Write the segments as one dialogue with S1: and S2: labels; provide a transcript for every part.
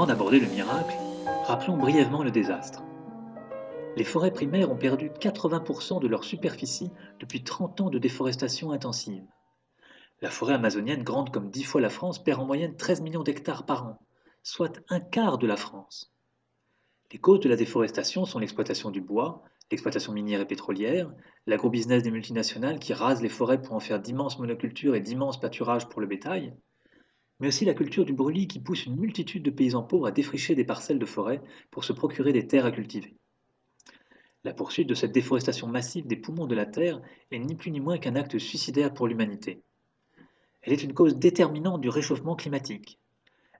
S1: Avant d'aborder le miracle, rappelons brièvement le désastre. Les forêts primaires ont perdu 80% de leur superficie depuis 30 ans de déforestation intensive. La forêt amazonienne, grande comme 10 fois la France, perd en moyenne 13 millions d'hectares par an, soit un quart de la France. Les causes de la déforestation sont l'exploitation du bois, l'exploitation minière et pétrolière, l'agrobusiness des multinationales qui rasent les forêts pour en faire d'immenses monocultures et d'immenses pâturages pour le bétail, mais aussi la culture du brûlis qui pousse une multitude de paysans pauvres à défricher des parcelles de forêt pour se procurer des terres à cultiver. La poursuite de cette déforestation massive des poumons de la Terre est ni plus ni moins qu'un acte suicidaire pour l'humanité. Elle est une cause déterminante du réchauffement climatique.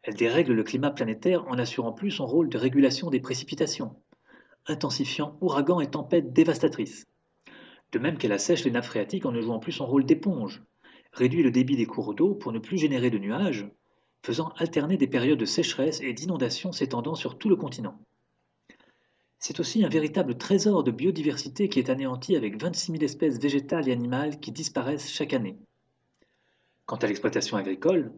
S1: Elle dérègle le climat planétaire en assurant plus son rôle de régulation des précipitations, intensifiant ouragans et tempêtes dévastatrices. De même qu'elle assèche les nappes phréatiques en ne jouant plus son rôle d'éponge, réduit le débit des cours d'eau pour ne plus générer de nuages, faisant alterner des périodes de sécheresse et d'inondation s'étendant sur tout le continent. C'est aussi un véritable trésor de biodiversité qui est anéanti avec 26 000 espèces végétales et animales qui disparaissent chaque année. Quant à l'exploitation agricole,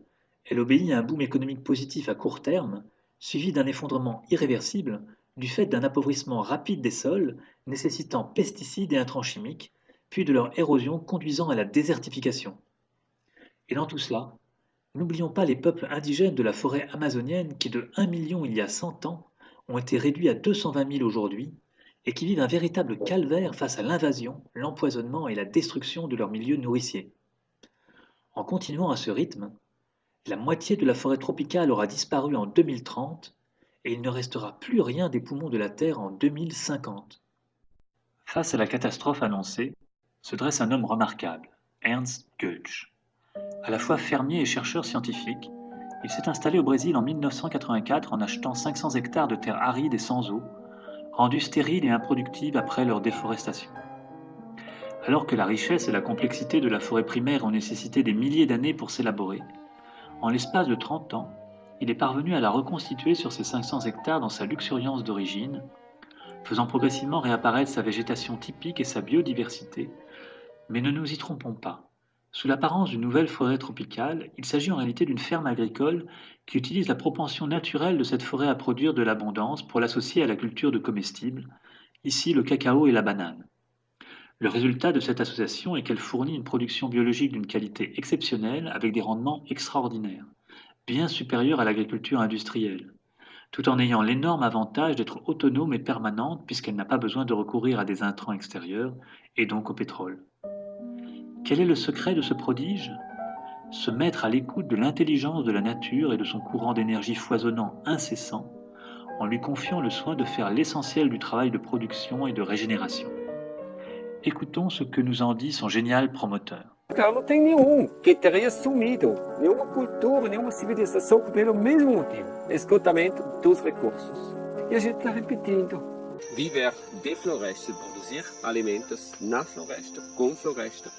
S1: elle obéit à un boom économique positif à court terme, suivi d'un effondrement irréversible du fait d'un appauvrissement rapide des sols nécessitant pesticides et intrants chimiques, puis de leur érosion conduisant à la désertification. Et dans tout cela, n'oublions pas les peuples indigènes de la forêt amazonienne qui de 1 million il y a 100 ans ont été réduits à 220 000 aujourd'hui et qui vivent un véritable calvaire face à l'invasion, l'empoisonnement et la destruction de leur milieu nourricier. En continuant à ce rythme, la moitié de la forêt tropicale aura disparu en 2030 et il ne restera plus rien des poumons de la Terre en 2050. Face à la catastrophe annoncée, se dresse un homme remarquable, Ernst Goetsch. À la fois fermier et chercheur scientifique, il s'est installé au Brésil en 1984 en achetant 500 hectares de terres arides et sans eau, rendues stériles et improductives après leur déforestation. Alors que la richesse et la complexité de la forêt primaire ont nécessité des milliers d'années pour s'élaborer, en l'espace de 30 ans, il est parvenu à la reconstituer sur ses 500 hectares dans sa luxuriance d'origine, faisant progressivement réapparaître sa végétation typique et sa biodiversité. Mais ne nous y trompons pas. Sous l'apparence d'une nouvelle forêt tropicale, il s'agit en réalité d'une ferme agricole qui utilise la propension naturelle de cette forêt à produire de l'abondance pour l'associer à la culture de comestibles, ici le cacao et la banane. Le résultat de cette association est qu'elle fournit une production biologique d'une qualité exceptionnelle avec des rendements extraordinaires bien supérieure à l'agriculture industrielle, tout en ayant l'énorme avantage d'être autonome et permanente puisqu'elle n'a pas besoin de recourir à des intrants extérieurs et donc au pétrole. Quel est le secret de ce prodige? Se mettre à l'écoute de l'intelligence de la nature et de son courant d'énergie foisonnant incessant, en lui confiant le soin de faire l'essentiel du travail de production et de régénération. Écoutons ce que nous en dit son génial promoteur.
S2: Não tem nenhum que teria sumido, nenhuma cultura, nenhuma civilização pelo mesmo motivo, esgotamento dos recursos. E a gente está repetindo.
S3: Viver de floresta, produzir alimentos na floresta, com floresta,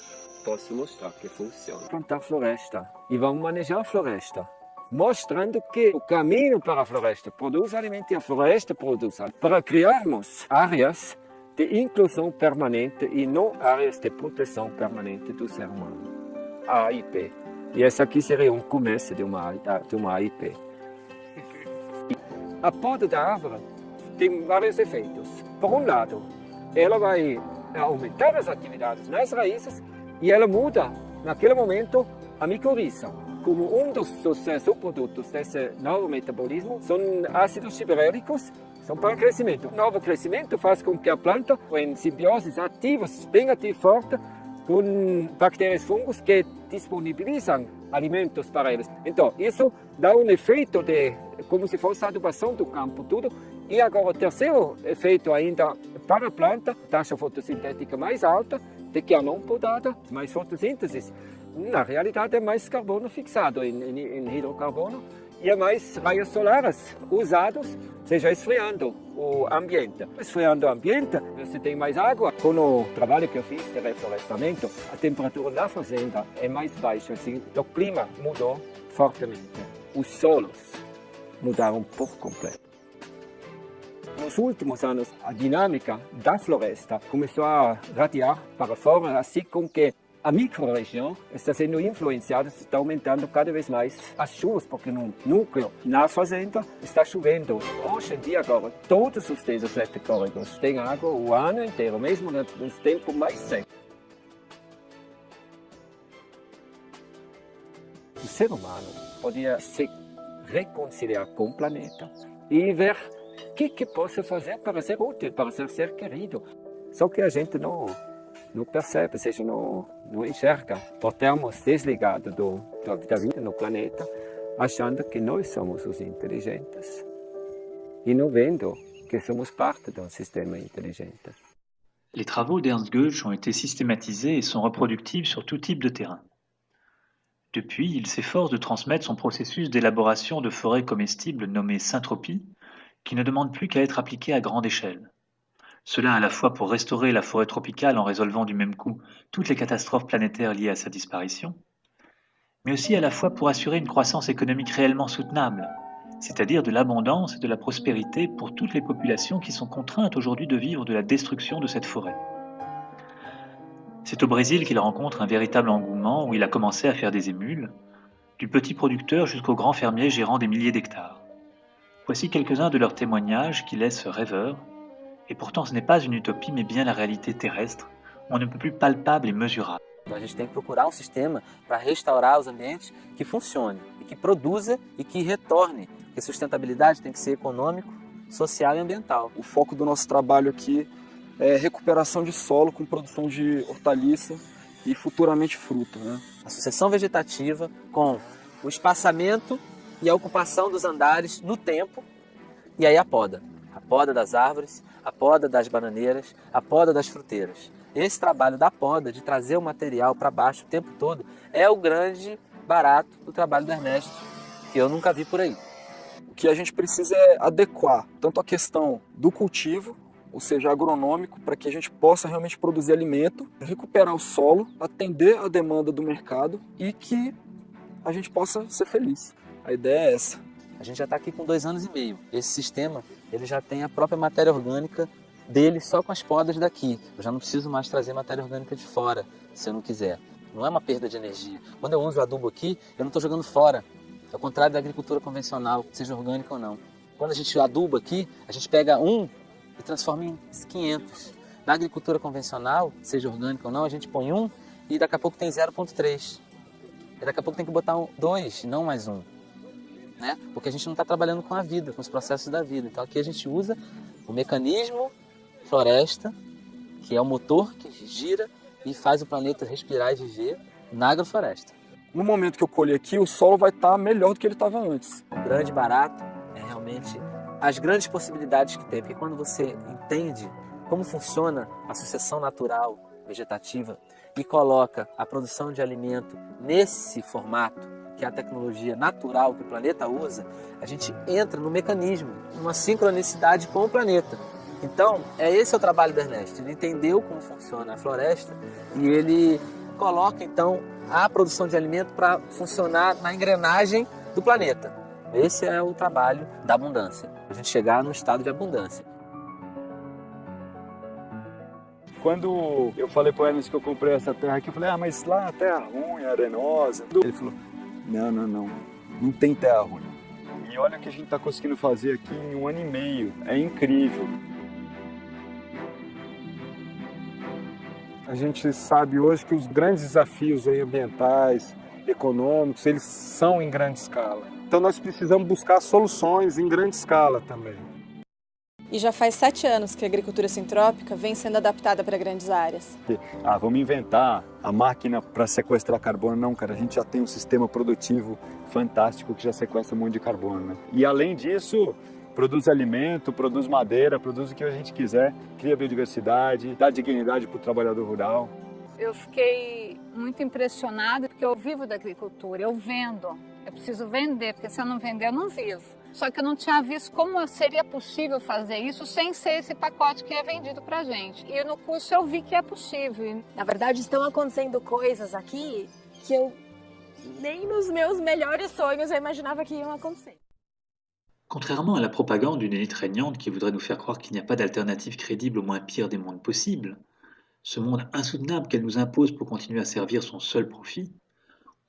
S3: posso mostrar que funciona.
S2: Plantar floresta e vamos manejar a floresta. Mostrando que o caminho para a floresta produz alimento e a floresta produz alimento. Para criarmos áreas de inclusão permanente e não áreas de proteção permanente do ser humano. A AIP. E essa aqui seria um começo de uma, de uma AIP. A poda da árvore tem vários efeitos. Por um lado, ela vai aumentar as atividades nas raízes e ela muda, naquele momento, a micorriza. Como um dos, dos subprodutos desse novo metabolismo são ácidos giberéricos são para crescimento. O novo crescimento faz com que a planta, em simbioses ativas, bem ativa forte, com bactérias e fungos que disponibilizam alimentos para eles. Então, isso dá um efeito de como se fosse a adubação do campo, tudo. E agora, o terceiro efeito ainda para a planta, taxa fotossintética mais alta do que a não podada, mais fotossíntese. Na realidade, é mais carbono fixado em, em, em hidrocarbono e é mais raios solares usados seja esfriando o ambiente. Esfriando o ambiente, você tem mais água. Com o trabalho que eu fiz de reflorestamento, a temperatura da fazenda é mais baixa, assim, o clima mudou fortemente. Os solos mudaram por completo. Nos últimos anos, a dinâmica da floresta começou a radiar para fora, assim com que a micro-região está sendo influenciada, está aumentando cada vez mais as chuvas, porque no núcleo, na fazenda, está chovendo. Hoje em dia, agora, todos os desertos eletricóricos têm água o ano inteiro, mesmo nos tempos mais secos. O ser humano podia se reconciliar com o planeta e ver que, que posso fazer para ser útil, para ser, ser querido. Só que a gente não não percebe, ou seja, não, não enxerga, por termos desligado do, da vida no planeta, achando que nós somos os inteligentes e não vendo que somos parte d'un système intelligent.
S1: Les travaux d'Ernst Goetsch ont été systématisés et sont reproductibles sur tout type de terrain. Depuis, il s'efforce de transmettre son processus d'élaboration de forêts comestibles nommé syntropie, qui ne demande plus qu'à être appliqué à grande échelle. Cela à la fois pour restaurer la forêt tropicale en résolvant du même coup toutes les catastrophes planétaires liées à sa disparition, mais aussi à la fois pour assurer une croissance économique réellement soutenable, c'est-à-dire de l'abondance et de la prospérité pour toutes les populations qui sont contraintes aujourd'hui de vivre de la destruction de cette forêt. C'est au Brésil qu'il rencontre un véritable engouement où il a commencé à faire des émules, du petit producteur jusqu'au grand fermier gérant des milliers d'hectares. Voici quelques-uns de leurs témoignages qui laissent rêveurs Et pourtant, ce n'est pas une utopie, mais bien la réalité terrestre, on ne peut plus palpable e mesurável.
S4: Então a gente tem que procurar um sistema para restaurar os ambientes que funcione e que produza e que retorne. Porque sustentabilidade tem que ser econômico, social e ambiental.
S5: O foco do nosso trabalho aqui é recuperação de solo com produção de hortaliça e futuramente fruta. Né?
S4: A sucessão vegetativa com o espaçamento e a ocupação dos andares no tempo e aí a poda. A poda das árvores, a poda das bananeiras, a poda das fruteiras. Esse trabalho da poda, de trazer o material para baixo o tempo todo, é o grande barato do trabalho do Ernesto, que eu nunca vi por aí.
S5: O que a gente precisa é adequar tanto a questão do cultivo, ou seja, agronômico, para que a gente possa realmente produzir alimento, recuperar o solo, atender a demanda do mercado e que a gente possa ser feliz. A ideia é essa.
S4: A gente já está aqui com dois anos e meio. Esse sistema ele já tem a própria matéria orgânica dele só com as podas daqui. Eu já não preciso mais trazer matéria orgânica de fora, se eu não quiser. Não é uma perda de energia. Quando eu uso adubo aqui, eu não estou jogando fora. Ao contrário da agricultura convencional, seja orgânica ou não. Quando a gente aduba aqui, a gente pega um e transforma em 500. Na agricultura convencional, seja orgânica ou não, a gente põe um e daqui a pouco tem 0,3. E daqui a pouco tem que botar dois, não mais um né? Porque a gente não está trabalhando com a vida, com os processos da vida. Então aqui a gente usa o mecanismo floresta, que é o motor que gira e faz o planeta respirar e viver na agrofloresta.
S5: No momento que eu colher aqui, o solo vai estar tá melhor do que ele estava antes.
S4: O grande barato é realmente as grandes possibilidades que tem, porque quando você entende como funciona a sucessão natural vegetativa e coloca a produção de alimento nesse formato, que é a tecnologia natural que o planeta usa, a gente entra no mecanismo, numa sincronicidade com o planeta. Então, é esse o trabalho do Ernesto. Ele entendeu como funciona a floresta e ele coloca então a produção de alimento para funcionar na engrenagem do planeta. Esse é o trabalho da abundância, a gente chegar no estado de abundância.
S5: Quando eu falei para o Ernest que eu comprei essa terra aqui, eu falei, ah, mas lá a terra ruim, arenosa. Ele falou, não, não, não. Não tem terra ruim. E olha o que a gente está conseguindo fazer aqui em um ano e meio. É incrível. A gente sabe hoje que os grandes desafios ambientais, econômicos, eles são em grande escala. Então nós precisamos buscar soluções em grande escala também.
S6: E já faz sete anos que a agricultura sintrópica vem sendo adaptada para grandes áreas.
S5: Ah, vamos inventar a máquina para sequestrar carbono. Não, cara, a gente já tem um sistema produtivo fantástico que já sequestra um monte de carbono. Né? E além disso, produz alimento, produz madeira, produz o que a gente quiser, cria biodiversidade, dá dignidade para o trabalhador rural.
S7: Eu fiquei muito impressionada porque eu vivo da agricultura, eu vendo. Eu preciso vender, porque se eu não vender, eu não vivo. Só que eu não tinha visto como seria possível fazer isso sem ser esse pacote que é vendido para gente. E no curso eu vi que é possível.
S6: Na verdade, estão acontecendo coisas aqui que eu nem nos meus melhores sonhos eu imaginava que iam acontecer.
S1: Contrairement à la propagande d'une élite régnante qui voudrait nous faire croire qu'il n'y a pas d'alternative crédible au moins pire des mondes possibles, ce monde insoutenable qu'elle nous impose pour continuer à servir son seul profit,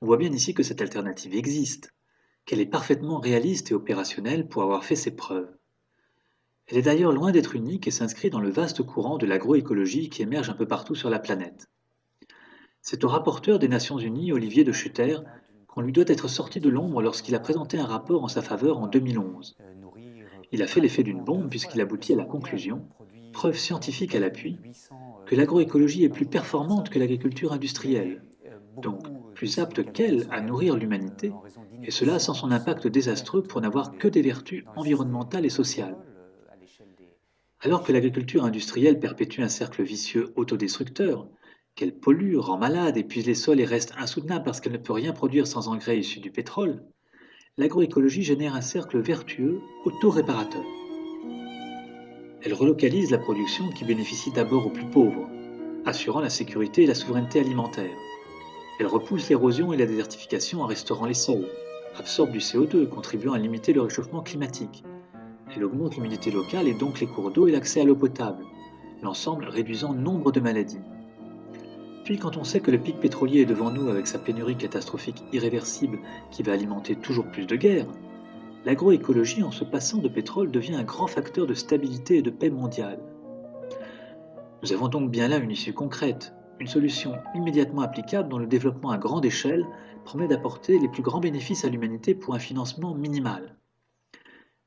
S1: on voit bien ici que cette alternative existe, qu'elle est parfaitement réaliste et opérationnelle pour avoir fait ses preuves. Elle est d'ailleurs loin d'être unique et s'inscrit dans le vaste courant de l'agroécologie qui émerge un peu partout sur la planète. C'est au rapporteur des Nations Unies, Olivier de Schutter, qu'on lui doit être sorti de l'ombre lorsqu'il a présenté un rapport en sa faveur en 2011. Il a fait l'effet d'une bombe puisqu'il aboutit à la conclusion, preuve scientifique à l'appui, que l'agroécologie est plus performante que l'agriculture industrielle, donc plus apte qu'elle à nourrir l'humanité, et cela sans son impact désastreux pour n'avoir que des vertus environnementales et sociales. Alors que l'agriculture industrielle perpétue un cercle vicieux autodestructeur, qu'elle pollue, rend malade, épuise les sols et reste insoutenable parce qu'elle ne peut rien produire sans engrais issus du pétrole, l'agroécologie génère un cercle vertueux auto-réparateur. Elle relocalise la production qui bénéficie d'abord aux plus pauvres, assurant la sécurité et la souveraineté alimentaire. Elle repousse l'érosion et la désertification en restaurant les sols, absorbe du CO2 contribuant à limiter le réchauffement climatique, elle augmente l'humidité locale et donc les cours d'eau et l'accès à l'eau potable, l'ensemble réduisant nombre de maladies. Puis quand on sait que le pic pétrolier est devant nous avec sa pénurie catastrophique irréversible qui va alimenter toujours plus de guerres, l'agroécologie en se passant de pétrole devient un grand facteur de stabilité et de paix mondiale. Nous avons donc bien là une issue concrète, une solution immédiatement applicable dont le développement à grande échelle promet d'apporter les plus grands bénéfices à l'humanité pour un financement minimal.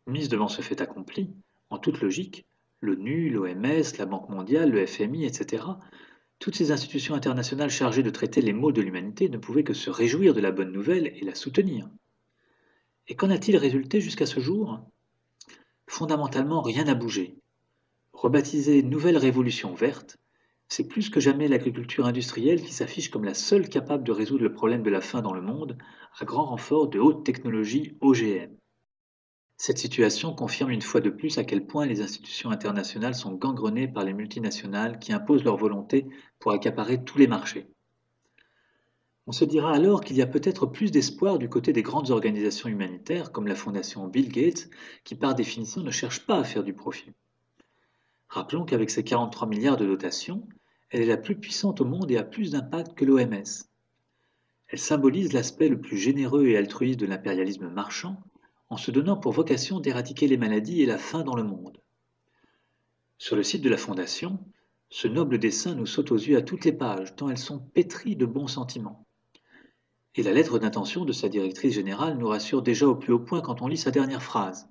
S1: Mise devant ce fait accompli, en toute logique, l'ONU, l'OMS, la Banque mondiale, le FMI, etc., toutes ces institutions internationales chargées de traiter les maux de l'humanité ne pouvaient que se réjouir de la bonne nouvelle et la soutenir. Et qu'en a-t-il résulté jusqu'à ce jour? Fondamentalement, rien n'a bougé. Rebaptisée Nouvelle Révolution verte, c'est plus que jamais l'agriculture industrielle qui s'affiche comme la seule capable de résoudre le problème de la faim dans le monde, à grand renfort de haute technologie OGM. Cette situation confirme une fois de plus à quel point les institutions internationales sont gangrenées par les multinationales qui imposent leur volonté pour accaparer tous les marchés. On se dira alors qu'il y a peut-être plus d'espoir du côté des grandes organisations humanitaires comme la Fondation Bill Gates, qui par définition ne cherche pas à faire du profit. Rappelons qu'avec ses 43 milliards de dotations, elle est la plus puissante au monde et a plus d'impact que l'OMS. Elle symbolise l'aspect le plus généreux et altruiste de l'impérialisme marchand en se donnant pour vocation d'éradiquer les maladies et la faim dans le monde. Sur le site de la Fondation, ce noble dessin nous saute aux yeux à toutes les pages, tant elles sont pétries de bons sentiments. Et la lettre d'intention de sa directrice générale nous rassure déjà au plus haut point quand on lit sa dernière phrase.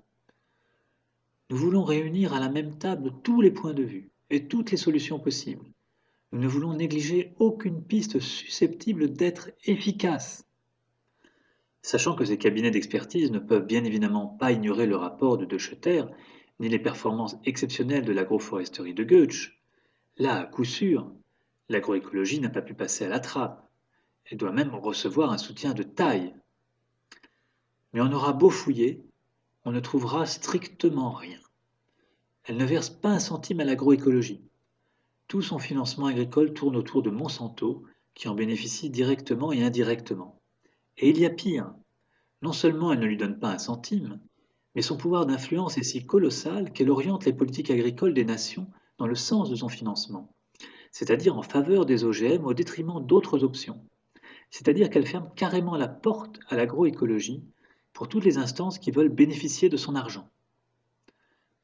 S1: Nous voulons réunir à la même table tous les points de vue et toutes les solutions possibles. Nous ne voulons négliger aucune piste susceptible d'être efficace. Sachant que ces cabinets d'expertise ne peuvent bien évidemment pas ignorer le rapport de De ni les performances exceptionnelles de l'agroforesterie de Goetsch, là, à coup sûr, l'agroécologie n'a pas pu passer à la trappe. Elle doit même recevoir un soutien de taille. Mais on aura beau fouiller, on ne trouvera strictement rien. Elle ne verse pas un centime à l'agroécologie. Tout son financement agricole tourne autour de Monsanto, qui en bénéficie directement et indirectement. Et il y a pire. Non seulement elle ne lui donne pas un centime, mais son pouvoir d'influence est si colossal qu'elle oriente les politiques agricoles des nations dans le sens de son financement, c'est-à-dire en faveur des OGM au détriment d'autres options. C'est-à-dire qu'elle ferme carrément la porte à l'agroécologie pour toutes les instances qui veulent bénéficier de son argent.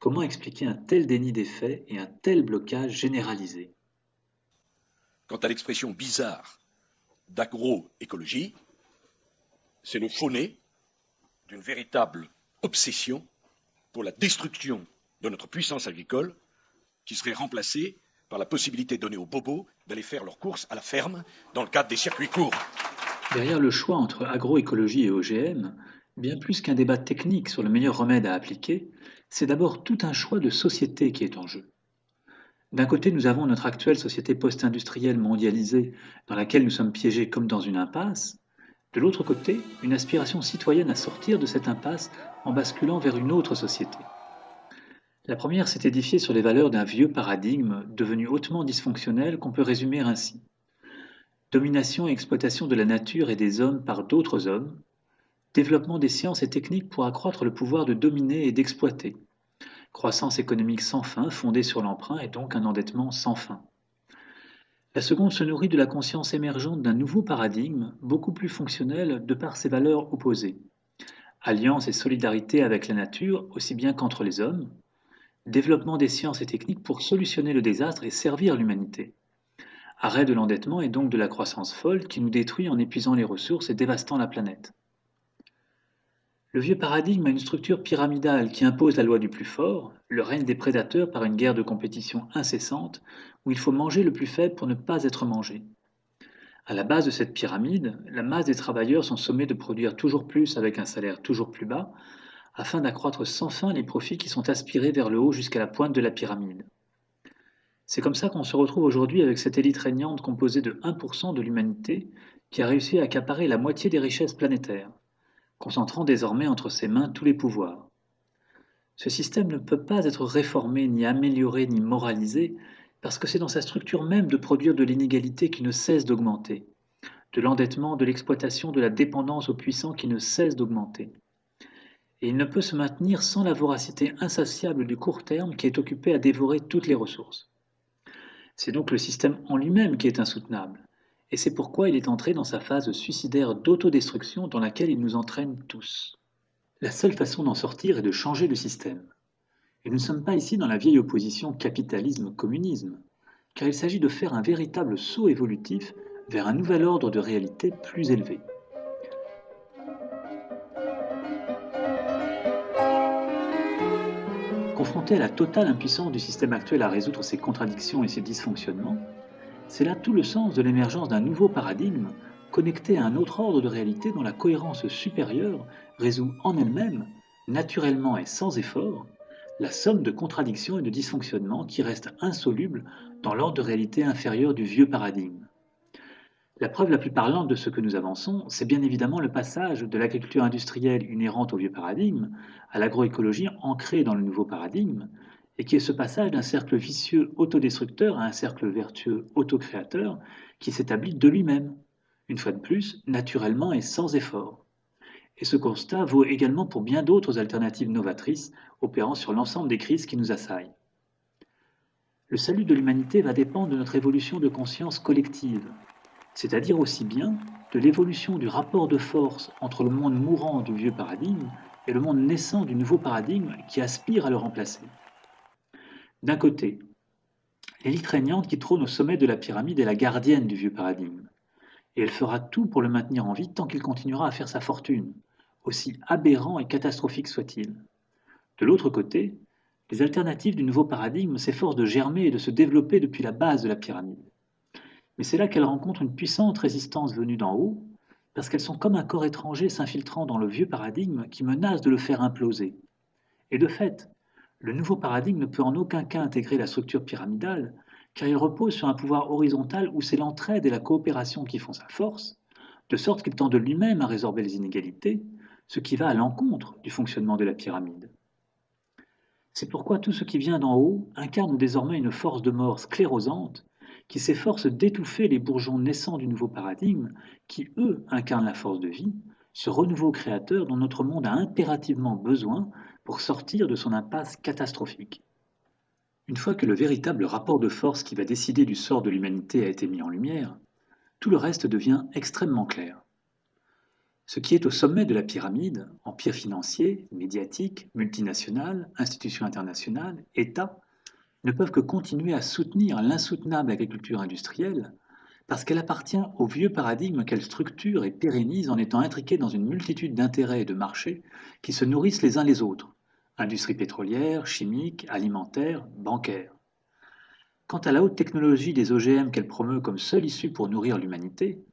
S1: Comment expliquer un tel déni des faits et un tel blocage généralisé?
S8: Quant à l'expression bizarre d'agroécologie, c'est le faux-nez d'une véritable obsession pour la destruction de notre puissance agricole qui serait remplacée par la possibilité donnée aux bobos d'aller faire leurs courses à la ferme dans le cadre des circuits courts.
S1: Derrière le choix entre agroécologie et OGM, bien plus qu'un débat technique sur le meilleur remède à appliquer, c'est d'abord tout un choix de société qui est en jeu. D'un côté, nous avons notre actuelle société post-industrielle mondialisée dans laquelle nous sommes piégés comme dans une impasse, de l'autre côté, une aspiration citoyenne à sortir de cette impasse en basculant vers une autre société. La première s'est édifiée sur les valeurs d'un vieux paradigme devenu hautement dysfonctionnel qu'on peut résumer ainsi. Domination et exploitation de la nature et des hommes par d'autres hommes, développement des sciences et techniques pour accroître le pouvoir de dominer et d'exploiter, croissance économique sans fin fondée sur l'emprunt et donc un endettement sans fin. La seconde se nourrit de la conscience émergente d'un nouveau paradigme, beaucoup plus fonctionnel de par ses valeurs opposées. Alliance et solidarité avec la nature, aussi bien qu'entre les hommes. Développement des sciences et techniques pour solutionner le désastre et servir l'humanité. Arrêt de l'endettement et donc de la croissance folle qui nous détruit en épuisant les ressources et dévastant la planète. Le vieux paradigme a une structure pyramidale qui impose la loi du plus fort, le règne des prédateurs par une guerre de compétition incessante où il faut manger le plus faible pour ne pas être mangé. À la base de cette pyramide, la masse des travailleurs sont sommés de produire toujours plus avec un salaire toujours plus bas, afin d'accroître sans fin les profits qui sont aspirés vers le haut jusqu'à la pointe de la pyramide. C'est comme ça qu'on se retrouve aujourd'hui avec cette élite régnante composée de 1% de l'humanité qui a réussi à accaparer la moitié des richesses planétaires concentrant désormais entre ses mains tous les pouvoirs. Ce système ne peut pas être réformé, ni amélioré, ni moralisé, parce que c'est dans sa structure même de produire de l'inégalité qui ne cesse d'augmenter, de l'endettement, de l'exploitation, de la dépendance aux puissants qui ne cesse d'augmenter. Et il ne peut se maintenir sans la voracité insatiable du court terme qui est occupé à dévorer toutes les ressources. C'est donc le système en lui-même qui est insoutenable, et c'est pourquoi il est entré dans sa phase suicidaire d'autodestruction dans laquelle il nous entraîne tous. La seule façon d'en sortir est de changer le système. Et nous ne sommes pas ici dans la vieille opposition capitalisme-communisme, car il s'agit de faire un véritable saut évolutif vers un nouvel ordre de réalité plus élevé. Confronté à la totale impuissance du système actuel à résoudre ses contradictions et ses dysfonctionnements, c'est là tout le sens de l'émergence d'un nouveau paradigme connecté à un autre ordre de réalité dont la cohérence supérieure résout en elle-même, naturellement et sans effort, la somme de contradictions et de dysfonctionnements qui restent insolubles dans l'ordre de réalité inférieur du vieux paradigme. La preuve la plus parlante de ce que nous avançons, c'est bien évidemment le passage de l'agriculture industrielle inhérente au vieux paradigme à l'agroécologie ancrée dans le nouveau paradigme, et qui est ce passage d'un cercle vicieux autodestructeur à un cercle vertueux autocréateur qui s'établit de lui-même, une fois de plus, naturellement et sans effort. Et ce constat vaut également pour bien d'autres alternatives novatrices opérant sur l'ensemble des crises qui nous assaillent. Le salut de l'humanité va dépendre de notre évolution de conscience collective, c'est-à-dire aussi bien de l'évolution du rapport de force entre le monde mourant du vieux paradigme et le monde naissant du nouveau paradigme qui aspire à le remplacer. D'un côté, l'élite régnante qui trône au sommet de la pyramide est la gardienne du vieux paradigme, et elle fera tout pour le maintenir en vie tant qu'il continuera à faire sa fortune, aussi aberrant et catastrophique soit-il. De l'autre côté, les alternatives du nouveau paradigme s'efforcent de germer et de se développer depuis la base de la pyramide. Mais c'est là qu'elles rencontrent une puissante résistance venue d'en haut, parce qu'elles sont comme un corps étranger s'infiltrant dans le vieux paradigme qui menace de le faire imploser. Et de fait, le nouveau paradigme ne peut en aucun cas intégrer la structure pyramidale, car il repose sur un pouvoir horizontal où c'est l'entraide et la coopération qui font sa force, de sorte qu'il tend de lui-même à résorber les inégalités, ce qui va à l'encontre du fonctionnement de la pyramide. C'est pourquoi tout ce qui vient d'en haut incarne désormais une force de mort sclérosante qui s'efforce d'étouffer les bourgeons naissants du nouveau paradigme, qui, eux, incarnent la force de vie, ce renouveau créateur dont notre monde a impérativement besoin pour sortir de son impasse catastrophique. Une fois que le véritable rapport de force qui va décider du sort de l'humanité a été mis en lumière, tout le reste devient extrêmement clair. Ce qui est au sommet de la pyramide, empire financier, médiatique, multinational, institutions internationales, États, ne peuvent que continuer à soutenir l'insoutenable agriculture industrielle parce qu'elle appartient au vieux paradigme qu'elle structure et pérennise en étant intriquée dans une multitude d'intérêts et de marchés qui se nourrissent les uns les autres, industrie pétrolière, chimique, alimentaire, bancaire. Quant à la haute technologie des OGM qu'elle promeut comme seule issue pour nourrir l'humanité,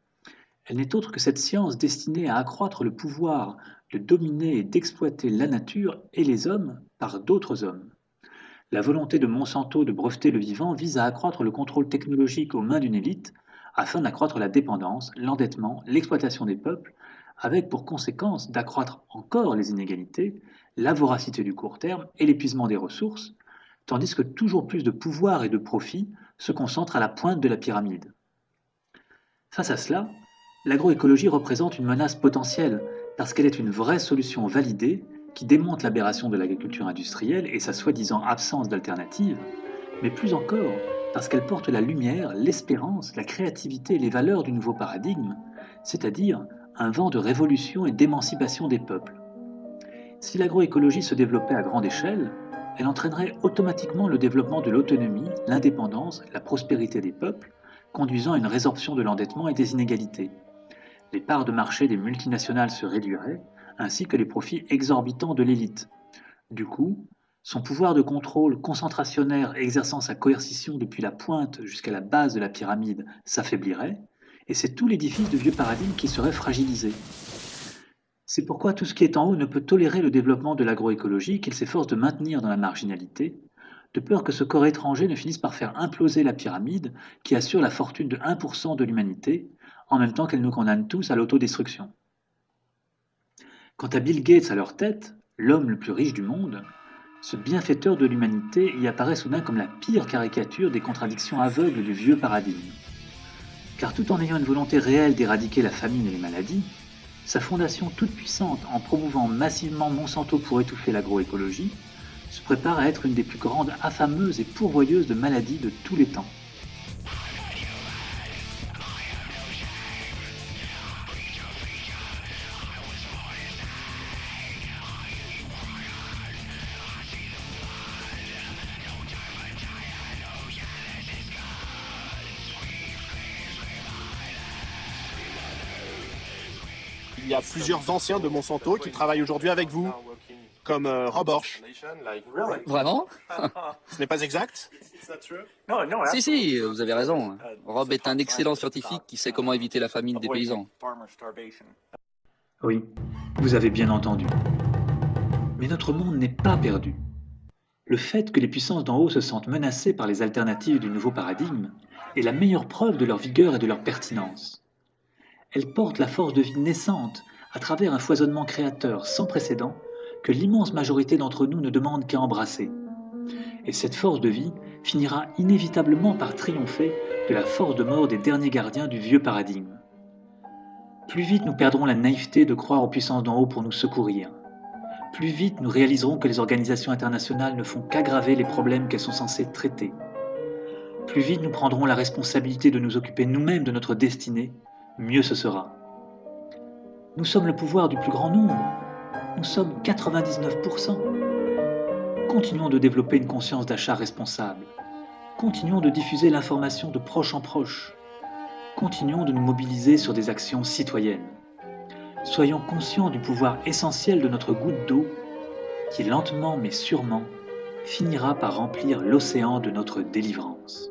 S1: elle n'est autre que cette science destinée à accroître le pouvoir de dominer et d'exploiter la nature et les hommes par d'autres hommes. La volonté de Monsanto de breveter le vivant vise à accroître le contrôle technologique aux mains d'une élite afin d'accroître la dépendance, l'endettement, l'exploitation des peuples, avec pour conséquence d'accroître encore les inégalités, la voracité du court terme et l'épuisement des ressources, tandis que toujours plus de pouvoir et de profit se concentrent à la pointe de la pyramide. Face à cela, l'agroécologie représente une menace potentielle parce qu'elle est une vraie solution validée qui démonte l'aberration de l'agriculture industrielle et sa soi-disant absence d'alternative, mais plus encore parce qu'elle porte la lumière, l'espérance, la créativité et les valeurs du nouveau paradigme, c'est-à-dire un vent de révolution et d'émancipation des peuples. Si l'agroécologie se développait à grande échelle, elle entraînerait automatiquement le développement de l'autonomie, l'indépendance, la prospérité des peuples, conduisant à une résorption de l'endettement et des inégalités. Les parts de marché des multinationales se réduiraient, ainsi que les profits exorbitants de l'élite. Du coup, son pouvoir de contrôle concentrationnaire exerçant sa coercition depuis la pointe jusqu'à la base de la pyramide s'affaiblirait, et c'est tout l'édifice de vieux paradigme qui serait fragilisé. C'est pourquoi tout ce qui est en haut ne peut tolérer le développement de l'agroécologie qu'il s'efforce de maintenir dans la marginalité, de peur que ce corps étranger ne finisse par faire imploser la pyramide qui assure la fortune de 1% de l'humanité, en même temps qu'elle nous condamne tous à l'autodestruction. Quant à Bill Gates à leur tête, l'homme le plus riche du monde, ce bienfaiteur de l'humanité y apparaît soudain comme la pire caricature des contradictions aveugles du vieux paradigme. Car tout en ayant une volonté réelle d'éradiquer la famine et les maladies, sa fondation toute puissante en promouvant massivement Monsanto pour étouffer l'agroécologie se prépare à être une des plus grandes affameuses et pourvoyeuses de maladies de tous les temps.
S9: Plusieurs anciens de Monsanto qui travaillent aujourd'hui avec vous, comme euh, Rob Orch.
S10: Vraiment?
S9: Ce n'est pas exact?
S10: Si, si, vous avez raison. Rob est un excellent scientifique qui sait comment éviter la famine des paysans.
S1: Oui, vous avez bien entendu. Mais notre monde n'est pas perdu. Le fait que les puissances d'en haut se sentent menacées par les alternatives du nouveau paradigme est la meilleure preuve de leur vigueur et de leur pertinence. Elles portent la force de vie naissante à travers un foisonnement créateur sans précédent que l'immense majorité d'entre nous ne demande qu'à embrasser. Et cette force de vie finira inévitablement par triompher de la force de mort des derniers gardiens du vieux paradigme. Plus vite nous perdrons la naïveté de croire aux puissances d'en haut pour nous secourir. Plus vite nous réaliserons que les organisations internationales ne font qu'aggraver les problèmes qu'elles sont censées traiter. Plus vite nous prendrons la responsabilité de nous occuper nous-mêmes de notre destinée, mieux ce sera. Nous sommes le pouvoir du plus grand nombre. Nous sommes 99%. Continuons de développer une conscience d'achat responsable. Continuons de diffuser l'information de proche en proche. Continuons de nous mobiliser sur des actions citoyennes. Soyons conscients du pouvoir essentiel de notre goutte d'eau qui lentement mais sûrement finira par remplir l'océan de notre délivrance.